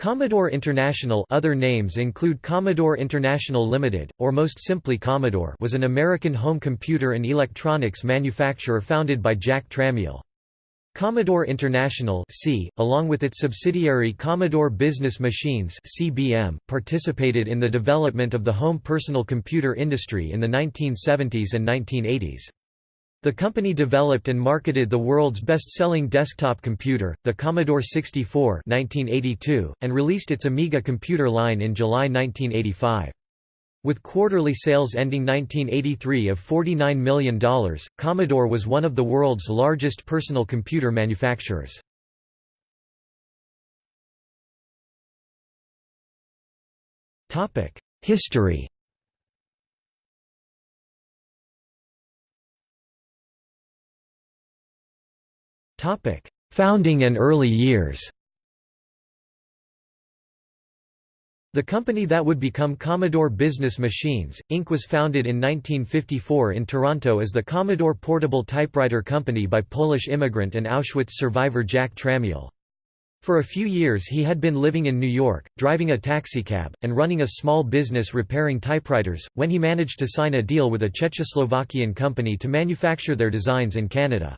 Commodore International other names include Commodore International Limited, or most simply Commodore was an American home computer and electronics manufacturer founded by Jack Tramiel. Commodore International C, along with its subsidiary Commodore Business Machines CBM, participated in the development of the home personal computer industry in the 1970s and 1980s. The company developed and marketed the world's best-selling desktop computer, the Commodore 64 1982, and released its Amiga computer line in July 1985. With quarterly sales ending 1983 of $49 million, Commodore was one of the world's largest personal computer manufacturers. History Founding and early years The company that would become Commodore Business Machines, Inc. was founded in 1954 in Toronto as the Commodore Portable Typewriter Company by Polish immigrant and Auschwitz survivor Jack Tramiel. For a few years he had been living in New York, driving a taxicab, and running a small business repairing typewriters, when he managed to sign a deal with a Czechoslovakian company to manufacture their designs in Canada.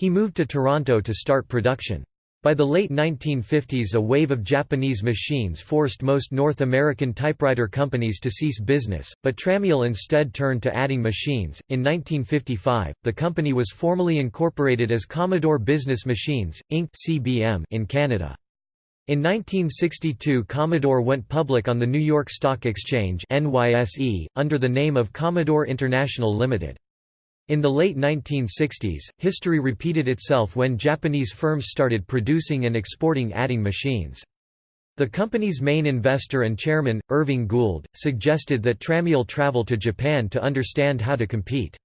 He moved to Toronto to start production. By the late 1950s a wave of Japanese machines forced most North American typewriter companies to cease business, but Tramiel instead turned to adding machines. In 1955, the company was formally incorporated as Commodore Business Machines, Inc. (CBM) in Canada. In 1962 Commodore went public on the New York Stock Exchange NYSE, under the name of Commodore International Limited. In the late 1960s, history repeated itself when Japanese firms started producing and exporting adding machines. The company's main investor and chairman, Irving Gould, suggested that Tramiel travel to Japan to understand how to compete.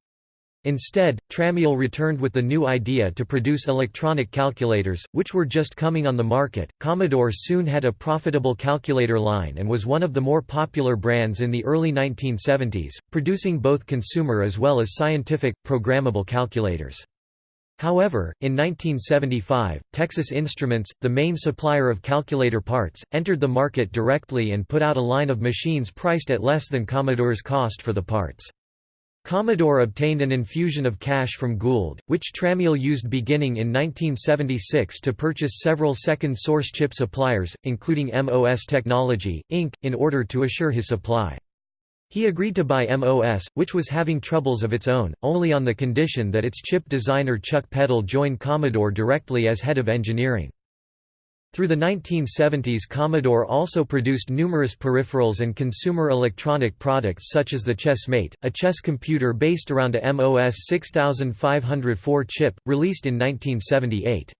Instead, Tramiel returned with the new idea to produce electronic calculators, which were just coming on the market. Commodore soon had a profitable calculator line and was one of the more popular brands in the early 1970s, producing both consumer as well as scientific, programmable calculators. However, in 1975, Texas Instruments, the main supplier of calculator parts, entered the market directly and put out a line of machines priced at less than Commodore's cost for the parts. Commodore obtained an infusion of cash from Gould, which Tramiel used beginning in 1976 to purchase several second-source chip suppliers, including MOS Technology, Inc., in order to assure his supply. He agreed to buy MOS, which was having troubles of its own, only on the condition that its chip designer Chuck Peddle join Commodore directly as head of engineering. Through the 1970s Commodore also produced numerous peripherals and consumer electronic products such as the ChessMate, a chess computer based around a MOS 6504 chip, released in 1978.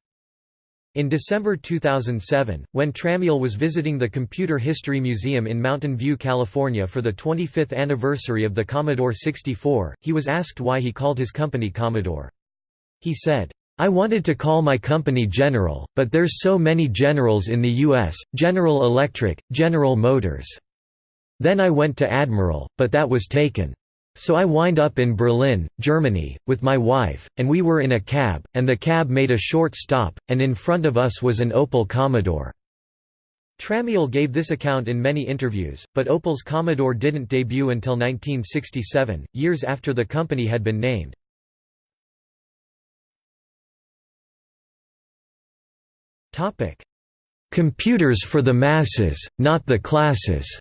In December 2007, when Tramiel was visiting the Computer History Museum in Mountain View, California for the 25th anniversary of the Commodore 64, he was asked why he called his company Commodore. He said, I wanted to call my company General, but there's so many Generals in the US, General Electric, General Motors. Then I went to Admiral, but that was taken. So I wind up in Berlin, Germany, with my wife, and we were in a cab, and the cab made a short stop, and in front of us was an Opel Commodore. Tramiel gave this account in many interviews, but Opel's Commodore didn't debut until 1967, years after the company had been named. Computers for the masses, not the classes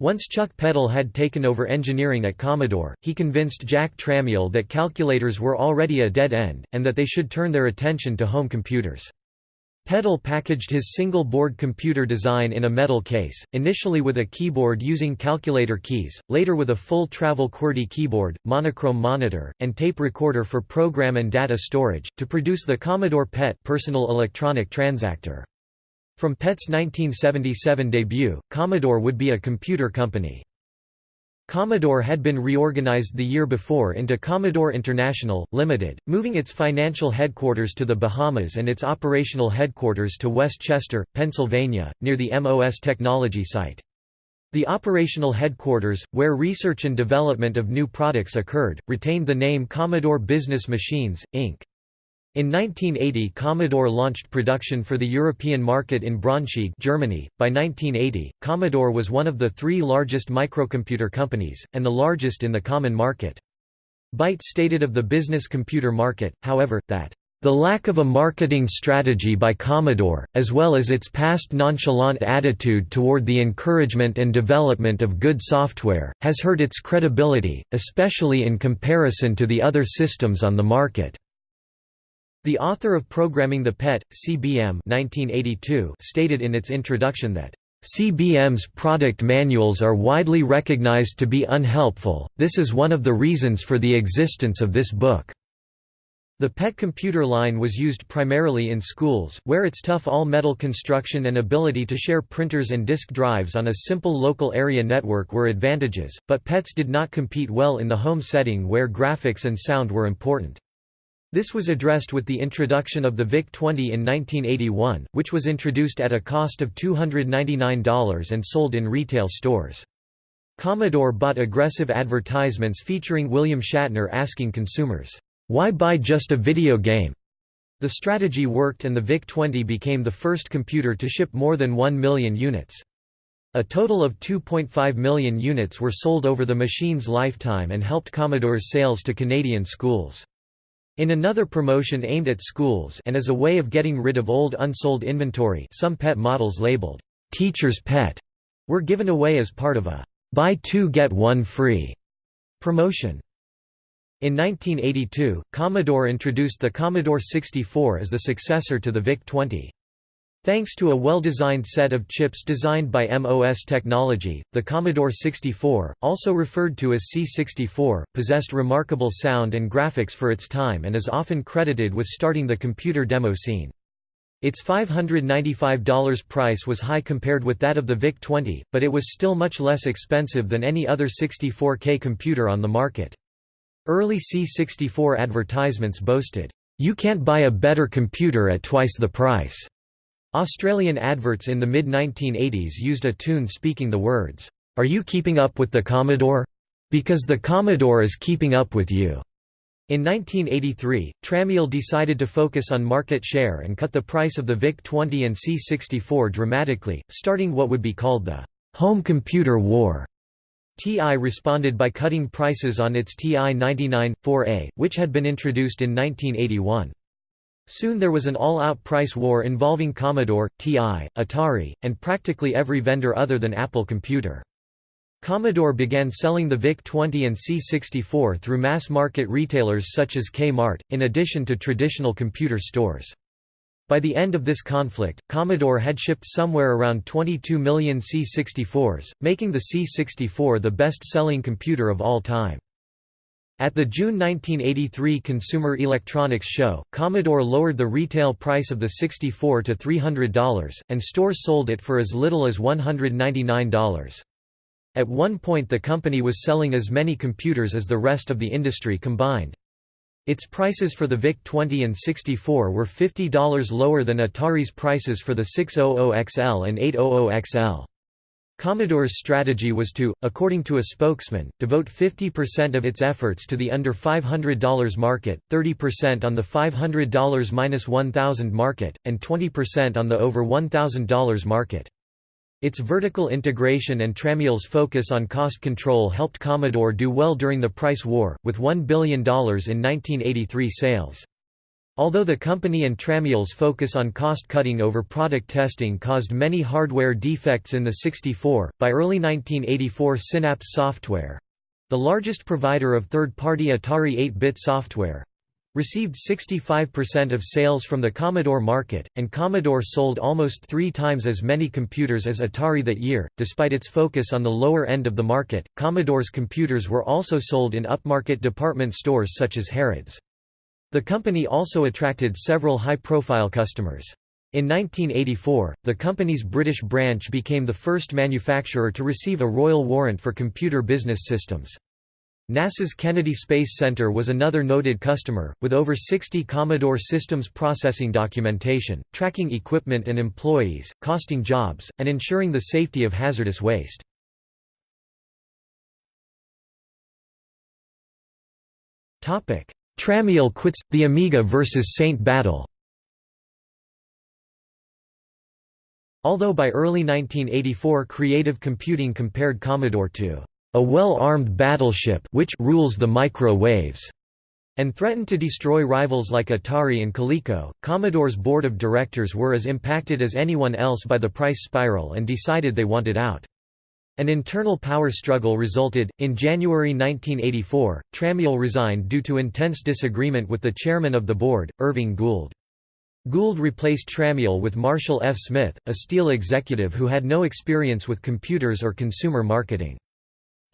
Once Chuck Peddle had taken over engineering at Commodore, he convinced Jack Tramiel that calculators were already a dead end, and that they should turn their attention to home computers. Peddle packaged his single-board computer design in a metal case, initially with a keyboard using calculator keys, later with a full travel QWERTY keyboard, monochrome monitor, and tape recorder for program and data storage, to produce the Commodore PET personal electronic transactor. From PET's 1977 debut, Commodore would be a computer company. Commodore had been reorganized the year before into Commodore International, Limited, moving its financial headquarters to the Bahamas and its operational headquarters to West Chester, Pennsylvania, near the MOS technology site. The operational headquarters, where research and development of new products occurred, retained the name Commodore Business Machines, Inc. In 1980 Commodore launched production for the European market in Braunschweig Germany. By 1980, Commodore was one of the three largest microcomputer companies, and the largest in the common market. Byte stated of the business computer market, however, that the lack of a marketing strategy by Commodore, as well as its past nonchalant attitude toward the encouragement and development of good software, has hurt its credibility, especially in comparison to the other systems on the market. The author of Programming the PET, CBM 1982, stated in its introduction that CBM's product manuals are widely recognized to be unhelpful, this is one of the reasons for the existence of this book. The PET computer line was used primarily in schools, where its tough all-metal construction and ability to share printers and disk drives on a simple local area network were advantages, but PETs did not compete well in the home setting where graphics and sound were important. This was addressed with the introduction of the VIC-20 in 1981, which was introduced at a cost of $299 and sold in retail stores. Commodore bought aggressive advertisements featuring William Shatner asking consumers, "'Why buy just a video game?' The strategy worked and the VIC-20 became the first computer to ship more than 1 million units. A total of 2.5 million units were sold over the machine's lifetime and helped Commodore's sales to Canadian schools. In another promotion aimed at schools and as a way of getting rid of old unsold inventory some PET models labeled, "'Teacher's Pet' were given away as part of a "'Buy two get one free' promotion. In 1982, Commodore introduced the Commodore 64 as the successor to the VIC-20. Thanks to a well-designed set of chips designed by MOS Technology, the Commodore 64, also referred to as C64, possessed remarkable sound and graphics for its time and is often credited with starting the computer demo scene. Its $595 price was high compared with that of the VIC-20, but it was still much less expensive than any other 64K computer on the market. Early C64 advertisements boasted, "'You can't buy a better computer at twice the price' Australian adverts in the mid-1980s used a tune speaking the words, "'Are you keeping up with the Commodore? Because the Commodore is keeping up with you.'" In 1983, Tramiel decided to focus on market share and cut the price of the VIC-20 and C64 dramatically, starting what would be called the «home computer war». TI responded by cutting prices on its TI-99-4A, which had been introduced in 1981. Soon there was an all-out price war involving Commodore, TI, Atari, and practically every vendor other than Apple Computer. Commodore began selling the VIC-20 and C64 through mass-market retailers such as Kmart, in addition to traditional computer stores. By the end of this conflict, Commodore had shipped somewhere around 22 million C64s, making the C64 the best-selling computer of all time. At the June 1983 Consumer Electronics Show, Commodore lowered the retail price of the 64 to $300, and stores sold it for as little as $199. At one point the company was selling as many computers as the rest of the industry combined. Its prices for the VIC-20 and 64 were $50 lower than Atari's prices for the 600XL and 800XL. Commodore's strategy was to, according to a spokesman, devote 50% of its efforts to the under $500 market, 30% on the $500-$1,000 market, and 20% on the over $1,000 market. Its vertical integration and Tramiel's focus on cost control helped Commodore do well during the price war, with $1 billion in 1983 sales. Although the company and Tramiel's focus on cost-cutting over product testing caused many hardware defects in the 64, by early 1984 Synapse Software—the largest provider of third-party Atari 8-bit software, received 65% of sales from the Commodore market, and Commodore sold almost three times as many computers as Atari that year. Despite its focus on the lower end of the market, Commodore's computers were also sold in upmarket department stores such as Harrods. The company also attracted several high-profile customers. In 1984, the company's British branch became the first manufacturer to receive a royal warrant for computer business systems. NASA's Kennedy Space Center was another noted customer, with over 60 Commodore systems processing documentation, tracking equipment and employees, costing jobs, and ensuring the safety of hazardous waste. Tramiel quits – The Amiga vs. Saint Battle Although by early 1984 Creative Computing compared Commodore to a well-armed battleship which rules the micro-waves and threatened to destroy rivals like Atari and Coleco. Commodore's board of directors were as impacted as anyone else by the price spiral and decided they wanted out. An internal power struggle resulted. In January 1984, Tramiel resigned due to intense disagreement with the chairman of the board, Irving Gould. Gould replaced Tramiel with Marshall F. Smith, a steel executive who had no experience with computers or consumer marketing.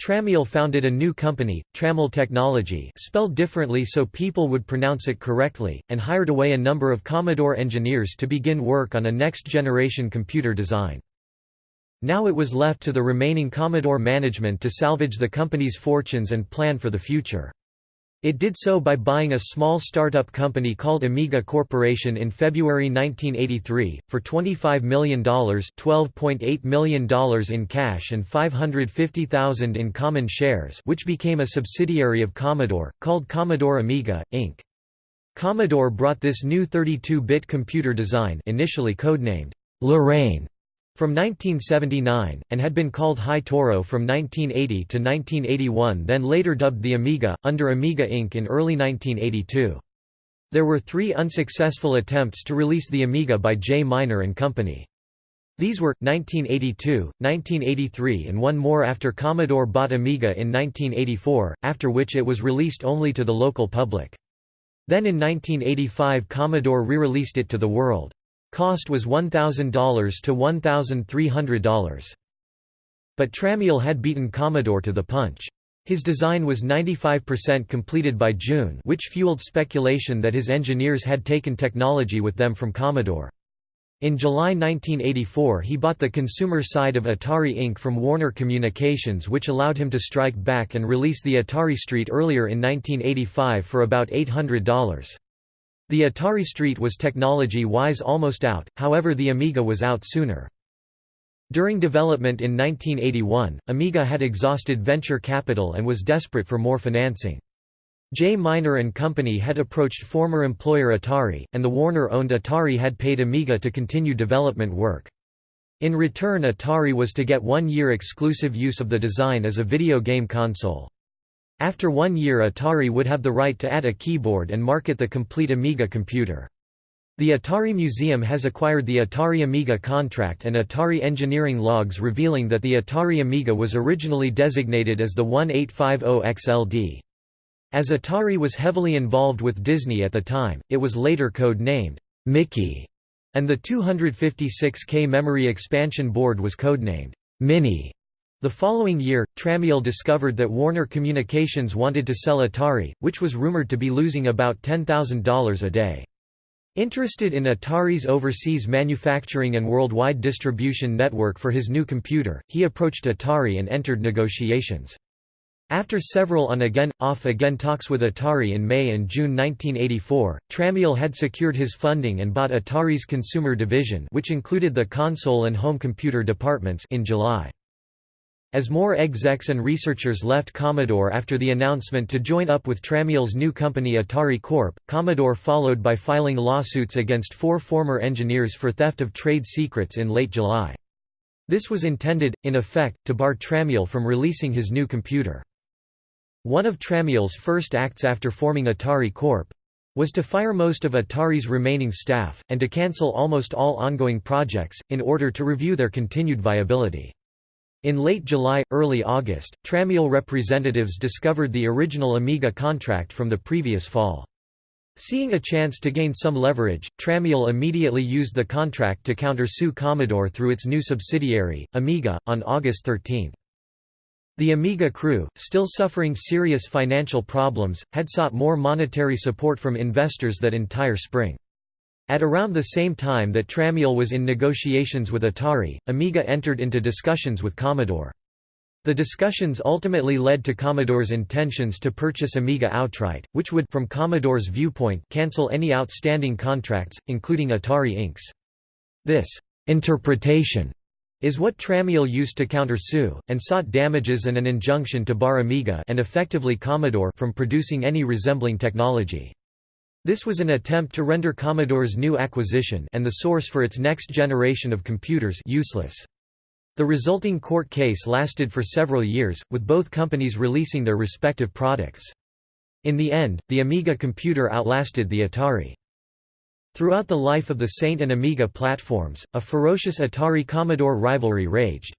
Tramiel founded a new company, Tramel Technology spelled differently so people would pronounce it correctly, and hired away a number of Commodore engineers to begin work on a next-generation computer design. Now it was left to the remaining Commodore management to salvage the company's fortunes and plan for the future. It did so by buying a small startup company called Amiga Corporation in February 1983, for $25 million $12.8 million in cash and $550,000 in common shares which became a subsidiary of Commodore, called Commodore Amiga, Inc. Commodore brought this new 32-bit computer design initially codenamed Lorraine from 1979, and had been called Hi-Toro from 1980 to 1981 then later dubbed the Amiga, under Amiga Inc. in early 1982. There were three unsuccessful attempts to release the Amiga by Jay Miner and Company. These were, 1982, 1983 and one more after Commodore bought Amiga in 1984, after which it was released only to the local public. Then in 1985 Commodore re-released it to the world. Cost was $1,000 to $1,300. But Tramiel had beaten Commodore to the punch. His design was 95% completed by June which fueled speculation that his engineers had taken technology with them from Commodore. In July 1984 he bought the consumer side of Atari Inc. from Warner Communications which allowed him to strike back and release the Atari Street earlier in 1985 for about $800. The Atari Street was technology-wise almost out, however the Amiga was out sooner. During development in 1981, Amiga had exhausted venture capital and was desperate for more financing. Jay Miner and Company had approached former employer Atari, and the Warner-owned Atari had paid Amiga to continue development work. In return Atari was to get one-year exclusive use of the design as a video game console. After one year Atari would have the right to add a keyboard and market the complete Amiga computer. The Atari Museum has acquired the Atari Amiga contract and Atari engineering logs revealing that the Atari Amiga was originally designated as the 1850XLD. As Atari was heavily involved with Disney at the time, it was later code-named Mickey, and the 256K memory expansion board was codenamed Minnie. The following year, Tramiel discovered that Warner Communications wanted to sell Atari, which was rumored to be losing about $10,000 a day. Interested in Atari's overseas manufacturing and worldwide distribution network for his new computer, he approached Atari and entered negotiations. After several on-again, off-again talks with Atari in May and June 1984, Tramiel had secured his funding and bought Atari's consumer division which included the console and home computer departments in July. As more execs and researchers left Commodore after the announcement to join up with Tramiel's new company Atari Corp., Commodore followed by filing lawsuits against four former engineers for theft of trade secrets in late July. This was intended, in effect, to bar Tramiel from releasing his new computer. One of Tramiel's first acts after forming Atari Corp. was to fire most of Atari's remaining staff, and to cancel almost all ongoing projects, in order to review their continued viability. In late July, early August, Tramiel representatives discovered the original Amiga contract from the previous fall. Seeing a chance to gain some leverage, Tramiel immediately used the contract to countersue Commodore through its new subsidiary, Amiga, on August 13. The Amiga crew, still suffering serious financial problems, had sought more monetary support from investors that entire spring. At around the same time that Tramiel was in negotiations with Atari, Amiga entered into discussions with Commodore. The discussions ultimately led to Commodore's intentions to purchase Amiga outright, which would from Commodore's viewpoint cancel any outstanding contracts, including Atari Inc.'s. This «interpretation» is what Tramiel used to counter-sue, and sought damages and an injunction to bar Amiga and effectively Commodore from producing any resembling technology. This was an attempt to render Commodore's new acquisition and the source for its next generation of computers useless. The resulting court case lasted for several years, with both companies releasing their respective products. In the end, the Amiga computer outlasted the Atari. Throughout the life of the Saint and Amiga platforms, a ferocious Atari-Commodore rivalry raged.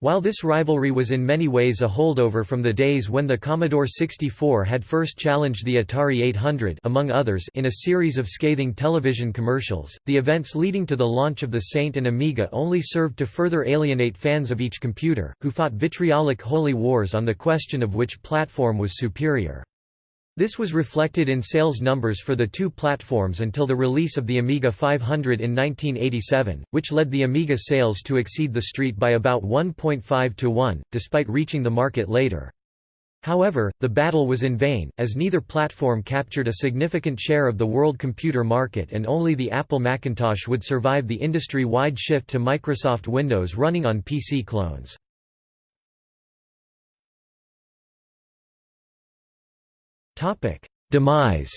While this rivalry was in many ways a holdover from the days when the Commodore 64 had first challenged the Atari 800 among others in a series of scathing television commercials, the events leading to the launch of the Saint and Amiga only served to further alienate fans of each computer, who fought vitriolic holy wars on the question of which platform was superior. This was reflected in sales numbers for the two platforms until the release of the Amiga 500 in 1987, which led the Amiga sales to exceed the Street by about 1.5 to 1, despite reaching the market later. However, the battle was in vain, as neither platform captured a significant share of the world computer market and only the Apple Macintosh would survive the industry-wide shift to Microsoft Windows running on PC clones. Topic: Demise.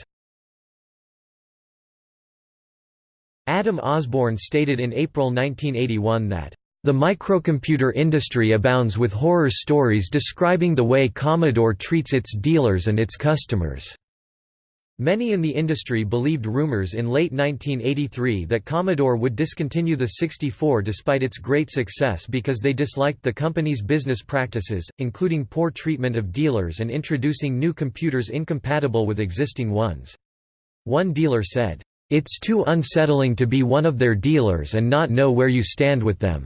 Adam Osborne stated in April 1981 that the microcomputer industry abounds with horror stories describing the way Commodore treats its dealers and its customers. Many in the industry believed rumors in late 1983 that Commodore would discontinue the 64 despite its great success because they disliked the company's business practices, including poor treatment of dealers and introducing new computers incompatible with existing ones. One dealer said, "...it's too unsettling to be one of their dealers and not know where you stand with them."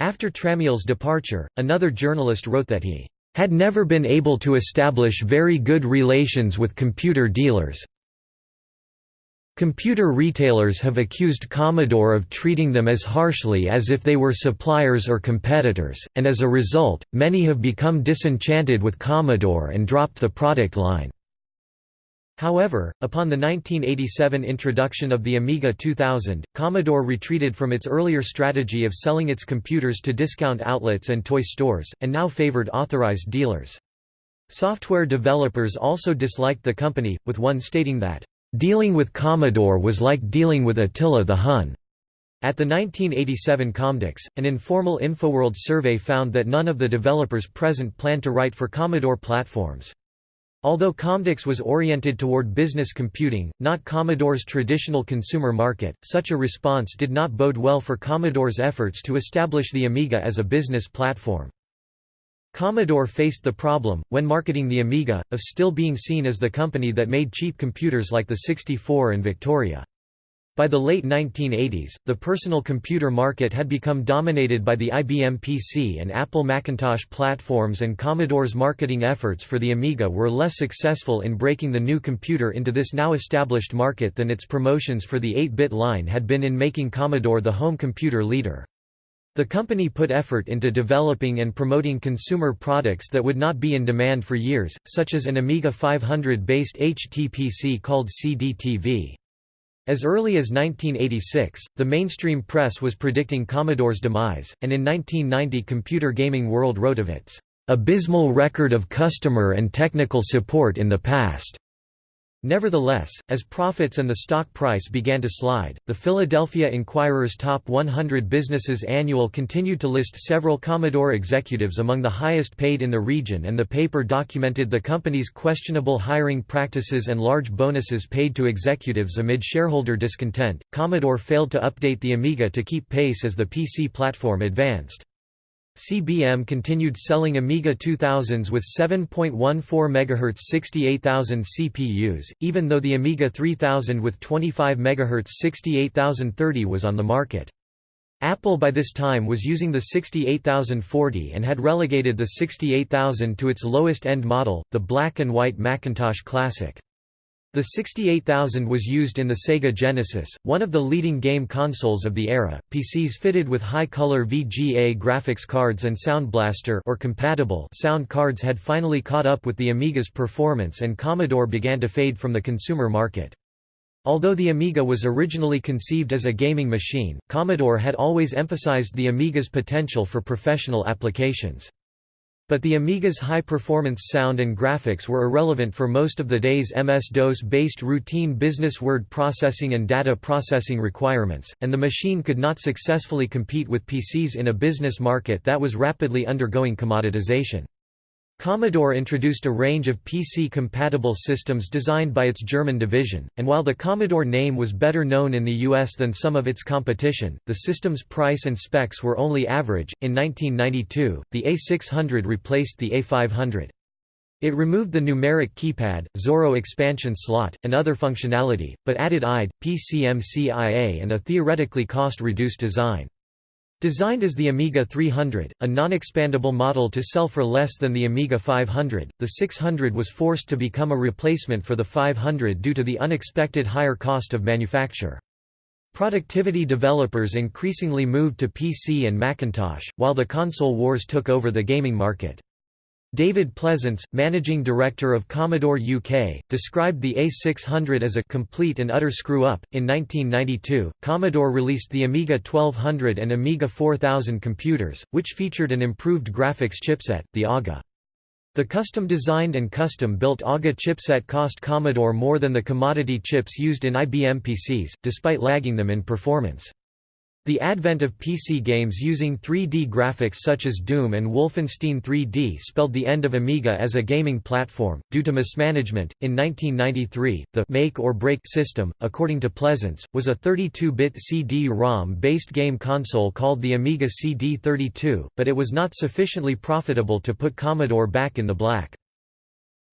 After Tramiel's departure, another journalist wrote that he had never been able to establish very good relations with computer dealers. Computer retailers have accused Commodore of treating them as harshly as if they were suppliers or competitors, and as a result, many have become disenchanted with Commodore and dropped the product line. However, upon the 1987 introduction of the Amiga 2000, Commodore retreated from its earlier strategy of selling its computers to discount outlets and toy stores, and now favored authorized dealers. Software developers also disliked the company, with one stating that, "...dealing with Commodore was like dealing with Attila the Hun." At the 1987 Comdex, an informal InfoWorld survey found that none of the developers present planned to write for Commodore platforms. Although Comdex was oriented toward business computing, not Commodore's traditional consumer market, such a response did not bode well for Commodore's efforts to establish the Amiga as a business platform. Commodore faced the problem, when marketing the Amiga, of still being seen as the company that made cheap computers like the 64 and Victoria. By the late 1980s, the personal computer market had become dominated by the IBM PC and Apple Macintosh platforms and Commodore's marketing efforts for the Amiga were less successful in breaking the new computer into this now established market than its promotions for the 8-bit line had been in making Commodore the home computer leader. The company put effort into developing and promoting consumer products that would not be in demand for years, such as an Amiga 500-based HTPC called CD-TV. As early as 1986, the mainstream press was predicting Commodore's demise, and in 1990 Computer Gaming World wrote of its abysmal record of customer and technical support in the past. Nevertheless, as profits and the stock price began to slide, the Philadelphia Inquirer's Top 100 Businesses Annual continued to list several Commodore executives among the highest paid in the region and the paper documented the company's questionable hiring practices and large bonuses paid to executives amid shareholder discontent. Commodore failed to update the Amiga to keep pace as the PC platform advanced. CBM continued selling Amiga 2000s with 7.14 MHz 68000 CPUs, even though the Amiga 3000 with 25 MHz 68030 was on the market. Apple by this time was using the 68040 and had relegated the 68000 to its lowest-end model, the black and white Macintosh Classic. The 68000 was used in the Sega Genesis, one of the leading game consoles of the era. PCs fitted with high-color VGA graphics cards and Sound Blaster or compatible sound cards had finally caught up with the Amiga's performance and Commodore began to fade from the consumer market. Although the Amiga was originally conceived as a gaming machine, Commodore had always emphasized the Amiga's potential for professional applications. But the Amiga's high-performance sound and graphics were irrelevant for most of the day's MS-DOS-based routine business word processing and data processing requirements, and the machine could not successfully compete with PCs in a business market that was rapidly undergoing commoditization. Commodore introduced a range of PC-compatible systems designed by its German division, and while the Commodore name was better known in the US than some of its competition, the system's price and specs were only average. In 1992, the A600 replaced the A500. It removed the numeric keypad, Zorro expansion slot, and other functionality, but added IDE, PCMCIA and a theoretically cost-reduced design. Designed as the Amiga 300, a non-expandable model to sell for less than the Amiga 500, the 600 was forced to become a replacement for the 500 due to the unexpected higher cost of manufacture. Productivity developers increasingly moved to PC and Macintosh, while the console wars took over the gaming market. David Pleasance, managing director of Commodore UK, described the A600 as a complete and utter screw-up. In 1992, Commodore released the Amiga 1200 and Amiga 4000 computers, which featured an improved graphics chipset, the AGA. The custom-designed and custom-built AGA chipset cost Commodore more than the commodity chips used in IBM PCs, despite lagging them in performance. The advent of PC games using 3D graphics such as Doom and Wolfenstein 3D spelled the end of Amiga as a gaming platform, due to mismanagement. In 1993, the make or break system, according to Pleasance, was a 32-bit CD-ROM based game console called the Amiga CD32, but it was not sufficiently profitable to put Commodore back in the black.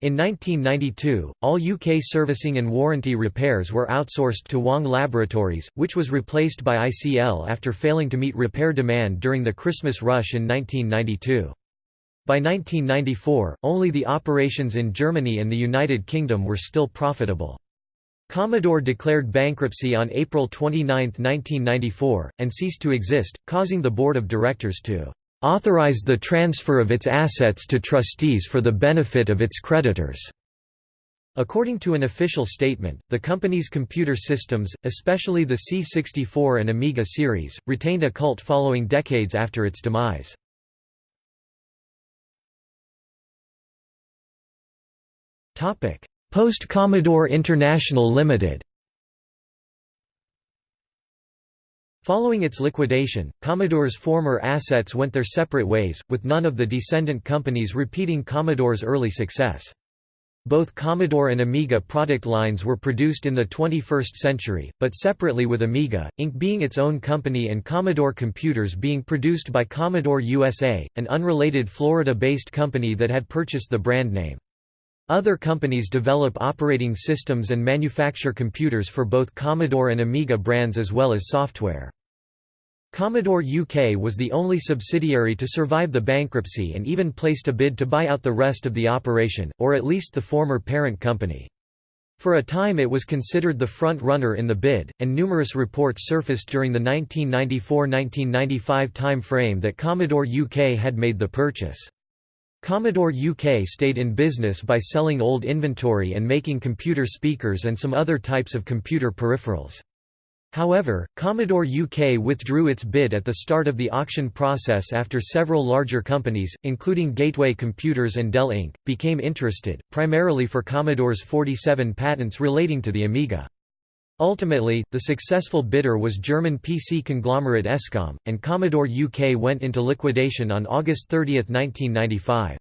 In 1992, all UK servicing and warranty repairs were outsourced to Wang Laboratories, which was replaced by ICL after failing to meet repair demand during the Christmas rush in 1992. By 1994, only the operations in Germany and the United Kingdom were still profitable. Commodore declared bankruptcy on April 29, 1994, and ceased to exist, causing the board of directors to authorize the transfer of its assets to trustees for the benefit of its creditors. According to an official statement, the company's computer systems, especially the C64 and Amiga series, retained a cult following decades after its demise. Post-Commodore International Limited Following its liquidation, Commodore's former assets went their separate ways, with none of the descendant companies repeating Commodore's early success. Both Commodore and Amiga product lines were produced in the 21st century, but separately with Amiga, Inc. being its own company and Commodore computers being produced by Commodore USA, an unrelated Florida-based company that had purchased the brand name. Other companies develop operating systems and manufacture computers for both Commodore and Amiga brands as well as software. Commodore UK was the only subsidiary to survive the bankruptcy and even placed a bid to buy out the rest of the operation, or at least the former parent company. For a time it was considered the front-runner in the bid, and numerous reports surfaced during the 1994–1995 time frame that Commodore UK had made the purchase. Commodore UK stayed in business by selling old inventory and making computer speakers and some other types of computer peripherals. However, Commodore UK withdrew its bid at the start of the auction process after several larger companies, including Gateway Computers and Dell Inc., became interested, primarily for Commodore's 47 patents relating to the Amiga. Ultimately, the successful bidder was German PC conglomerate Escom, and Commodore UK went into liquidation on August 30, 1995.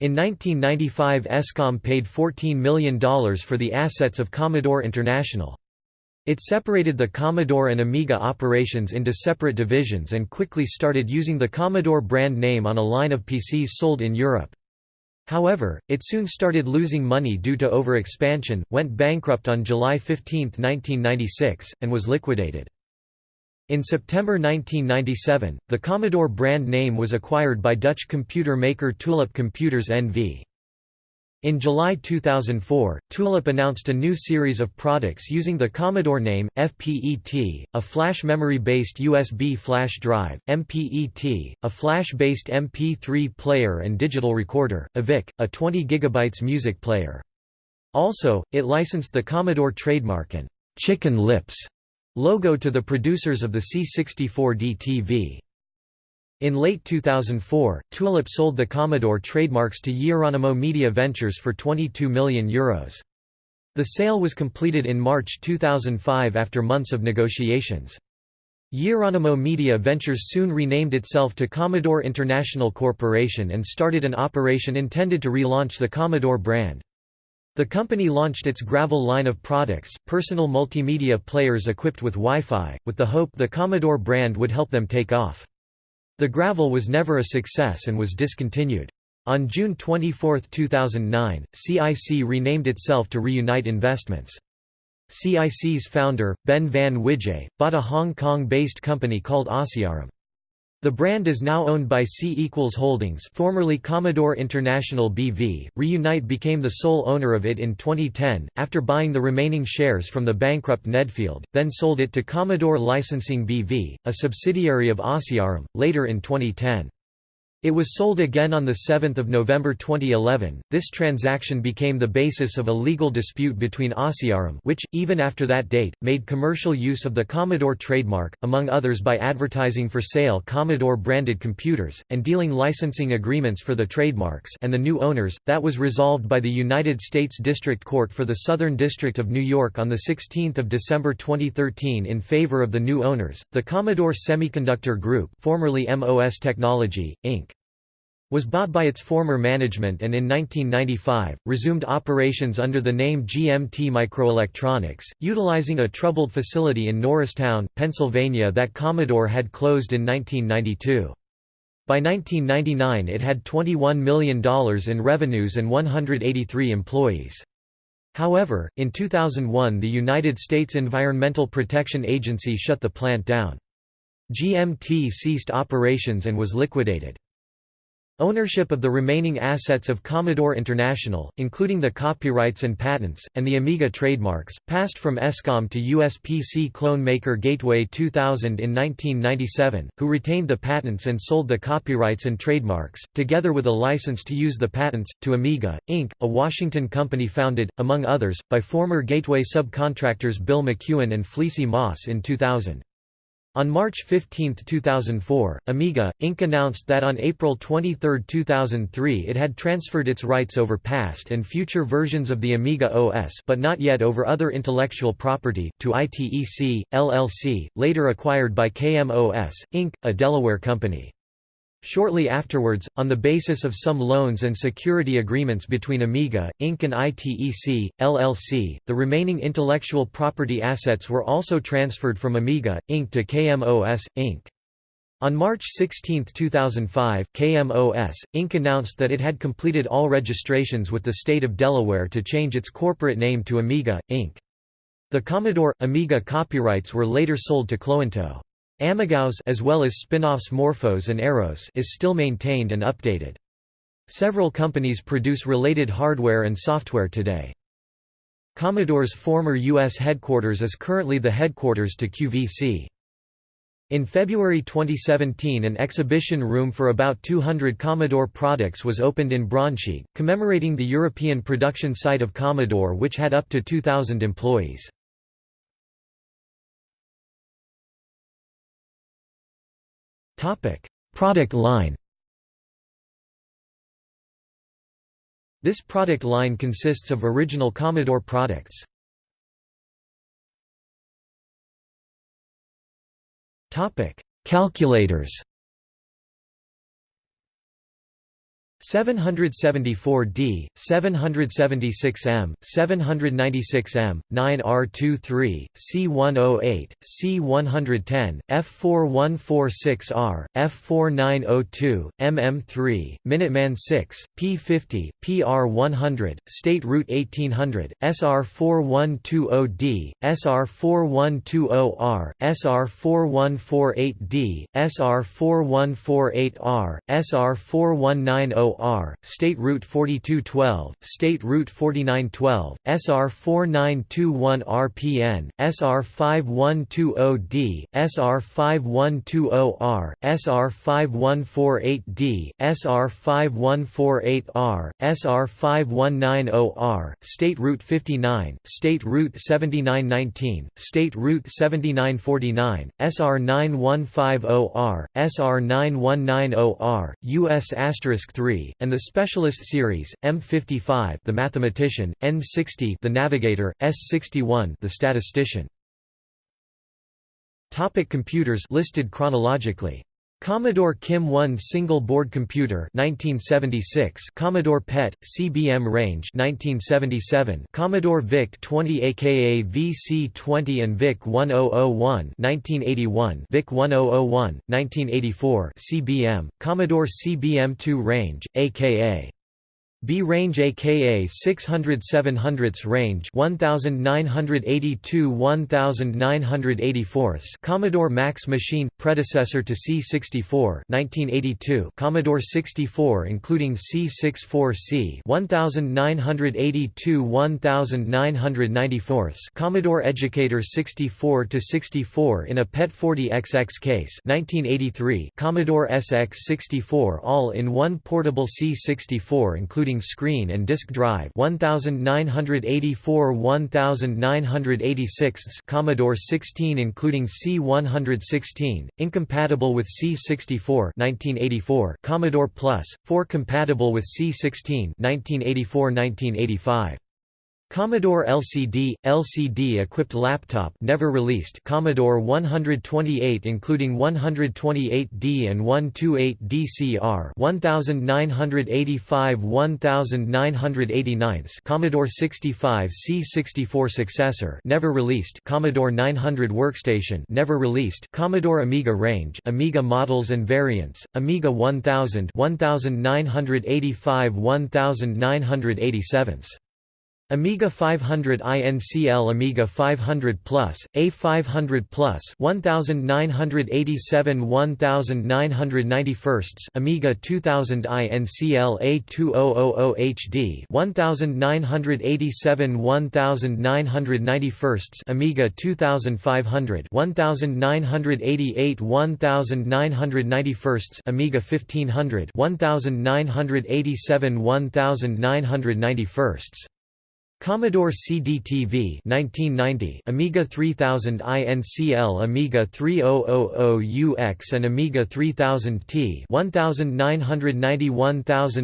In 1995 Escom paid $14 million for the assets of Commodore International. It separated the Commodore and Amiga operations into separate divisions and quickly started using the Commodore brand name on a line of PCs sold in Europe. However, it soon started losing money due to overexpansion, went bankrupt on July 15, 1996, and was liquidated. In September 1997, the Commodore brand name was acquired by Dutch computer maker Tulip Computers NV. In July 2004, Tulip announced a new series of products using the Commodore name, FPET, a flash memory-based USB flash drive, MPET, a flash-based MP3 player and digital recorder, AVIC, a 20 GB music player. Also, it licensed the Commodore trademark and «Chicken Lips» logo to the producers of the C64D TV. In late 2004, Tulip sold the Commodore trademarks to Yeahronimo Media Ventures for €22 million. Euros. The sale was completed in March 2005 after months of negotiations. Yeahronimo Media Ventures soon renamed itself to Commodore International Corporation and started an operation intended to relaunch the Commodore brand. The company launched its Gravel line of products, personal multimedia players equipped with Wi-Fi, with the hope the Commodore brand would help them take off. The Gravel was never a success and was discontinued. On June 24, 2009, CIC renamed itself to Reunite Investments. CIC's founder, Ben van Wijhe, bought a Hong Kong-based company called Asiarim. The brand is now owned by C Equals Holdings formerly Commodore International BV. Reunite became the sole owner of it in 2010, after buying the remaining shares from the bankrupt Nedfield, then sold it to Commodore Licensing BV, a subsidiary of Asiarim, later in 2010. It was sold again on 7 November 2011. This transaction became the basis of a legal dispute between Asiarim which, even after that date, made commercial use of the Commodore trademark, among others by advertising for sale Commodore-branded computers, and dealing licensing agreements for the trademarks and the new owners, that was resolved by the United States District Court for the Southern District of New York on 16 December 2013 in favor of the new owners, the Commodore Semiconductor Group formerly MOS Technology, Inc was bought by its former management and in 1995, resumed operations under the name GMT Microelectronics, utilizing a troubled facility in Norristown, Pennsylvania that Commodore had closed in 1992. By 1999 it had $21 million in revenues and 183 employees. However, in 2001 the United States Environmental Protection Agency shut the plant down. GMT ceased operations and was liquidated. Ownership of the remaining assets of Commodore International, including the copyrights and patents, and the Amiga trademarks, passed from ESCOM to US PC clone maker Gateway 2000 in 1997, who retained the patents and sold the copyrights and trademarks, together with a license to use the patents, to Amiga, Inc., a Washington company founded, among others, by former Gateway subcontractors Bill McEwen and Fleecie Moss in 2000. On March 15, 2004, Amiga, Inc. announced that on April 23, 2003 it had transferred its rights over past and future versions of the Amiga OS but not yet over other intellectual property, to ITEC, LLC, later acquired by KMOS, Inc., a Delaware company. Shortly afterwards, on the basis of some loans and security agreements between Amiga, Inc. and ITEC, LLC, the remaining intellectual property assets were also transferred from Amiga, Inc. to KMOS, Inc. On March 16, 2005, KMOS, Inc. announced that it had completed all registrations with the state of Delaware to change its corporate name to Amiga, Inc. The Commodore, Amiga copyrights were later sold to Cloanto. Amigaos as well as spin-offs Morphos and AROS is still maintained and updated. Several companies produce related hardware and software today. Commodore's former U.S. headquarters is currently the headquarters to QVC. In February 2017 an exhibition room for about 200 Commodore products was opened in Braunschweig, commemorating the European production site of Commodore which had up to 2,000 employees. Topic: Product line. This product line consists of original Commodore products. Topic: Calculators. 774D, 776M, 796M, 9R23, C108, C110, F4146R, F4902, MM3, Minuteman 6, P50, PR100, State Route 1800, SR4120D, SR4120R, SR4148D, SR4148R, SR4190 SR-490R, State Route 4212, State Route 4912, SR-4921RPN, SR-5120D, SR-5120R, SR-5148D, SR-5148R, SR-5190R, State Route 59, State Route 7919, State Route 7949, SR-9150R, SR-9190R, US asterisk 3, and the Specialist Series, M55 the Mathematician, N60 the Navigator, S61 the Statistician. Topic computers listed chronologically Commodore KIM 1 single board computer 1976 Commodore PET CBM range 1977 Commodore VIC 20 aka VC20 and VIC 1001 1981 VIC 1001 1984 CBM Commodore CBM 2 range aka B range aka 600 700 range 1982 1984 Commodore Max machine predecessor to C64 1982 Commodore 64 including C64C 1982 1994 Commodore Educator 64 to 64 in a PET 40XX case 1983 Commodore SX64 all in one portable C64 including including screen and disk drive 1984 1986 Commodore 16 including C116 incompatible with C64 1984 Commodore Plus 4 compatible with C16 1984 1985 Commodore LCD LCD-equipped laptop never released Commodore 128 including 128D and 128DCR 1985 1989 Commodore 65 C64 successor never released Commodore 900 workstation never released Commodore Amiga range Amiga models and variants Amiga 1000 1985 1987 Amiga 500 INCL Amiga 500 Plus, A500 Plus 1987 1991 Amiga 2000 INCL A2000 HD 1987 1991 Amiga 2500 1988 1991 Amiga 1500 1987 1991 Commodore CD-TV 1990, Amiga 3000 INCL Amiga 3000UX and Amiga 3000T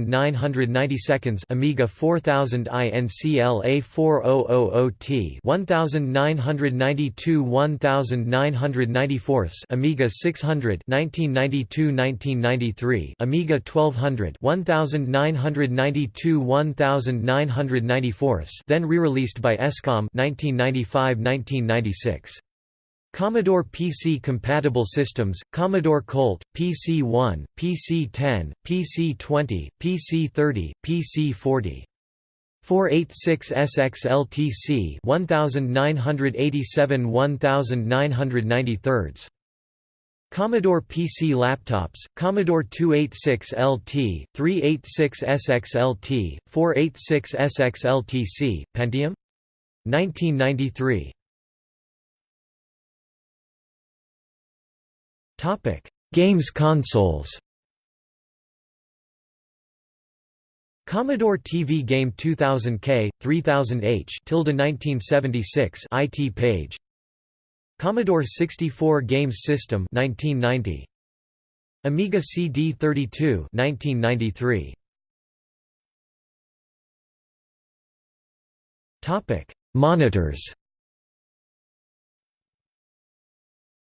1990 seconds, Amiga 4000 INCL A4000T 1992 1994 Amiga 600 1992-1993 Amiga 1200 1992 1994 then re-released by ESCOM 1995–1996. Commodore PC-compatible systems, Commodore Colt, PC-1, PC-10, PC-20, PC-30, PC-40. 486 SXLTC 1987 1993 Commodore PC laptops, Commodore 286 LT, 386 SXLT, 486 SXLTC, Pentium? 1993 Games consoles. Commodore TV Game 2000K, 3000H 1976 IT page Commodore 64 Games System 1990 Amiga CD32 1993 Topic Monitors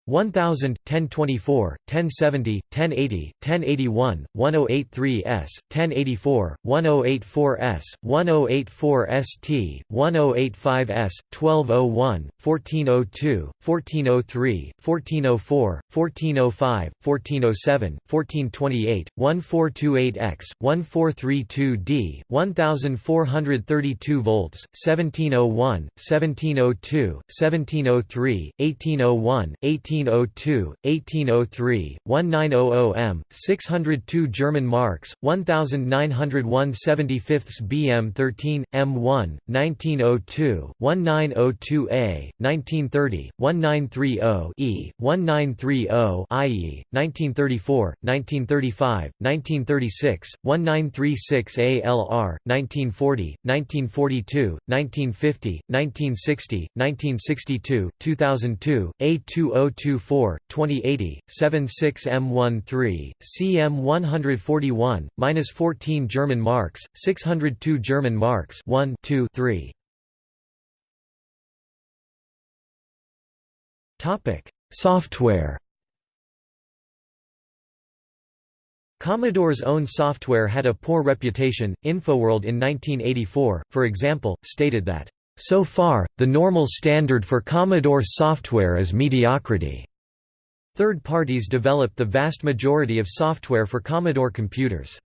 1000, 1024, 1070, 1080, 1081, 1083S, 1084, 1084S, 1084ST, 1085S, 1201, 1402, 1403, 1404, 1405, 1407, 1428, 1428X, 1432D, 1432 volts, 1701, 1702, 1703, 1801, 18 1802, 1803, 1900m, 602 German marks, 1901 75 BM 13, M1, 1902, 1902A, 1930, 1930 E, 1930 IE, 1934, 1935, 1936, 1936 ALR, 1940, 1942, 1950, 1960, 1962, 2002, A2024, 2080, 76M13, CM141, minus 14 German marks, 602 German marks 1 2 3. Topic: Software Commodore's own software had a poor reputation. Infoworld in 1984, for example, stated that, So far, the normal standard for Commodore software is mediocrity. Third parties developed the vast majority of software for Commodore computers.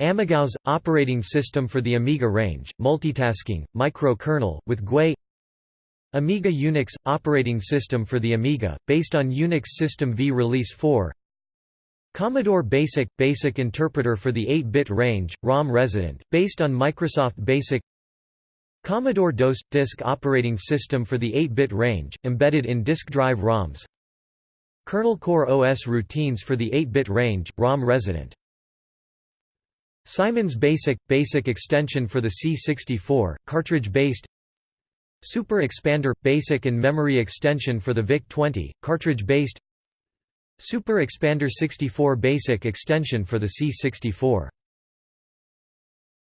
AmigaOS – operating system for the Amiga range, multitasking, microkernel, with GUI Amiga Unix – operating system for the Amiga, based on Unix System V Release 4 Commodore BASIC – Basic interpreter for the 8-bit range, ROM resident, based on Microsoft BASIC Commodore DOS – Disk operating system for the 8-bit range, embedded in disk drive ROMs. KERNAL Core OS routines for the 8-bit range, ROM resident. Simon's BASIC – Basic extension for the C64, cartridge-based. Super Expander – Basic and memory extension for the VIC-20, cartridge-based. Super Expander 64 basic extension for the C64.